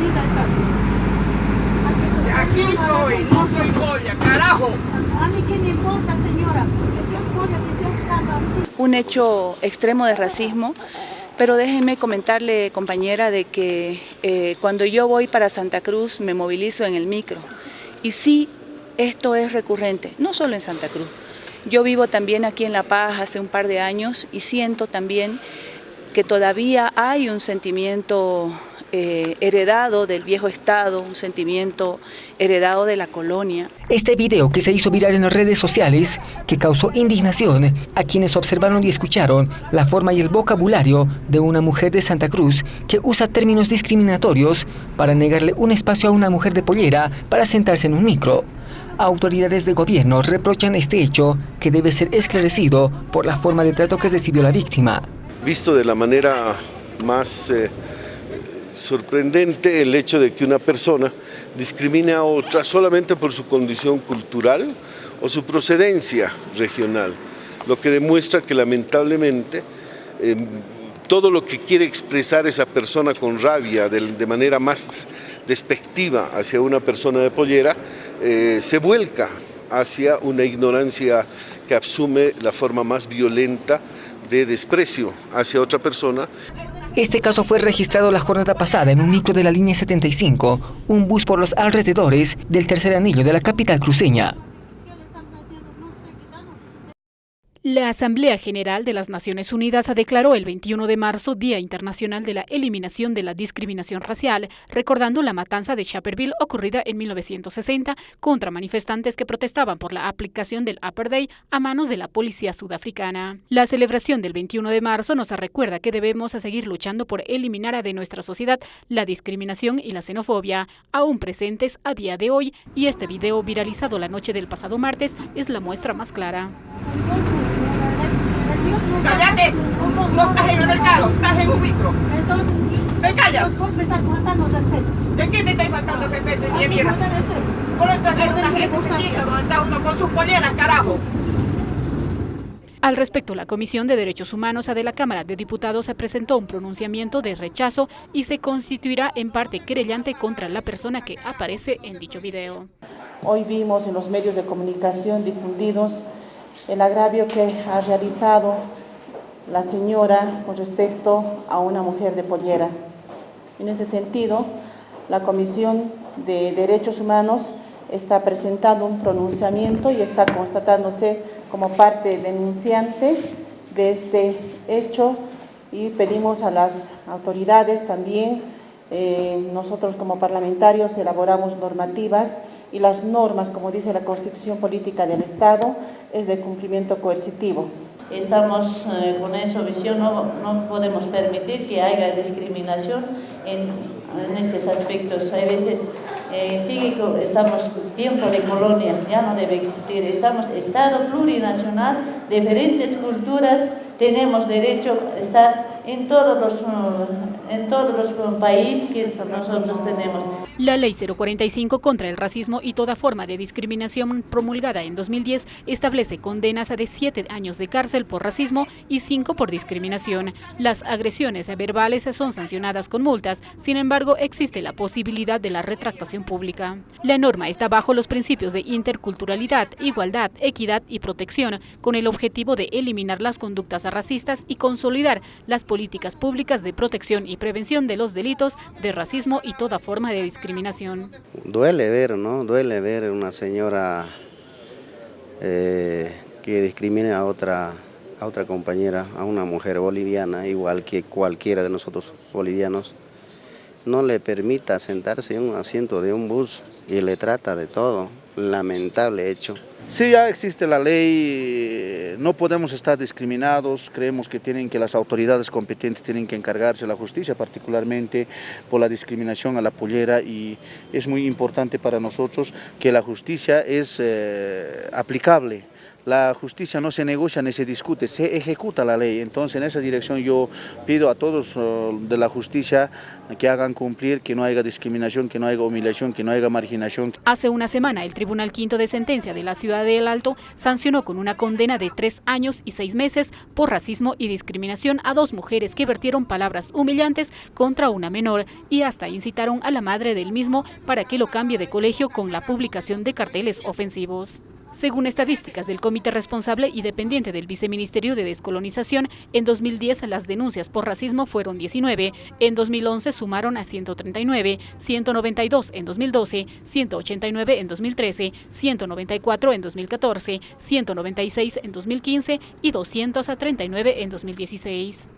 jodida estás. Aquí estoy, no soy Goya, carajo. A mí qué me importa, señora, que sea Goya, que sea Carla. Un hecho extremo de racismo, pero déjenme comentarle, compañera, de que eh, cuando yo voy para Santa Cruz me movilizo en el micro. Y sí, esto es recurrente, no solo en Santa Cruz. Yo vivo también aquí en La Paz hace un par de años y siento también que todavía hay un sentimiento eh, heredado del viejo Estado, un sentimiento heredado de la colonia. Este video que se hizo viral en las redes sociales, que causó indignación a quienes observaron y escucharon la forma y el vocabulario de una mujer de Santa Cruz que usa términos discriminatorios para negarle un espacio a una mujer de pollera para sentarse en un micro. Autoridades de gobierno reprochan este hecho que debe ser esclarecido por la forma de trato que recibió la víctima. Visto de la manera más eh, sorprendente el hecho de que una persona discrimine a otra solamente por su condición cultural o su procedencia regional, lo que demuestra que lamentablemente em, todo lo que quiere expresar esa persona con rabia, de, manera más despectiva hacia una persona de pollera, eh, se vuelca hacia una ignorancia que asume la forma más violenta de desprecio hacia otra persona este caso fue registrado la jornada pasada en un micro de la línea 75, un bus por los alrededores del tercer anillo de la capital cruceña. La Asamblea General de las Naciones Unidas declaró el 21 de marzo Día Internacional de la Eliminación de la Discriminación Racial, recordando la matanza de Chaperville ocurrida en 1960 contra manifestantes que protestaban por la aplicación del Upper Day a manos de la policía sudafricana. La celebración del 21 de marzo nos recuerda que debemos seguir luchando por eliminar de nuestra sociedad la discriminación y la xenofobia, aún presentes a día de hoy, y este video viralizado la noche del pasado martes es la muestra más clara. ¡Cállate! No estás en el mercado, estás en un micro. Entonces, ¿Te callas? Vos me estás faltando respeto. ¿De qué te estoy faltando respeto, ¿A mi qué mierda? Por esto es una circunstancia. donde está uno con sus poleras, carajo. Al respecto, la Comisión de Derechos Humanos de la Cámara de Diputados se presentó un pronunciamiento de rechazo y se constituirá en parte querellante contra la persona que aparece en dicho video. Hoy vimos en los medios de comunicación difundidos el agravio que ha realizado la señora con respecto a una mujer de pollera. En ese sentido, la Comisión de Derechos Humanos está presentando un pronunciamiento y está constatándose como parte denunciante de este hecho y pedimos a las autoridades también, eh, nosotros como parlamentarios elaboramos normativas y las normas, como dice la Constitución Política del Estado, es de cumplimiento coercitivo. Estamos eh, con esa visión, no, no, podemos permitir que haya discriminación en, en estos aspectos. Hay veces, eh, sí, estamos tiempo de colonia, ya no debe existir. Estamos Estado plurinacional, diferentes culturas, tenemos derecho a estar en todos los, en todos los países que nosotros tenemos. La Ley 045 contra el racismo y toda forma de discriminación promulgada en 2010 establece condenas de 7 años de cárcel por racismo y 5 por discriminación. Las agresiones verbales son sancionadas con multas, sin embargo existe la posibilidad de la retractación pública. La norma está bajo los principios de interculturalidad, igualdad, equidad y protección, con el objetivo de eliminar las conductas racistas y consolidar las políticas públicas de protección y prevención de los delitos de racismo y toda forma de discriminación. Duele ver, ¿no? Duele ver una señora eh, que discrimine a otra, a otra compañera, a una mujer boliviana, igual que cualquiera de nosotros bolivianos. No le permita sentarse en un asiento de un bus y le trata de todo. Lamentable hecho. Sí, ya existe la ley, no podemos estar discriminados, creemos que, tienen que las autoridades competentes tienen que encargarse, la justicia particularmente por la discriminación a la pollera y es muy importante para nosotros que la justicia es eh, aplicable la justicia no se negocia ni se discute, se ejecuta la ley. Entonces en esa dirección yo pido a todos uh, de la justicia que hagan cumplir, que no haya discriminación, que no haya humillación, que no haya marginación. Hace una semana el Tribunal Quinto de Sentencia de la Ciudad del Alto sancionó con una condena de tres años y seis meses por racismo y discriminación a dos mujeres que vertieron palabras humillantes contra una menor y hasta incitaron a la madre del mismo para que lo cambie de colegio con la publicación de carteles ofensivos. Según estadísticas del comité responsable y dependiente del Viceministerio de Descolonización, en 2010 las denuncias por racismo fueron 19, en 2011 sumaron a 139, 192 en 2012, 189 en 2013, 194 en 2014, 196 en 2015 y 239 en 2016.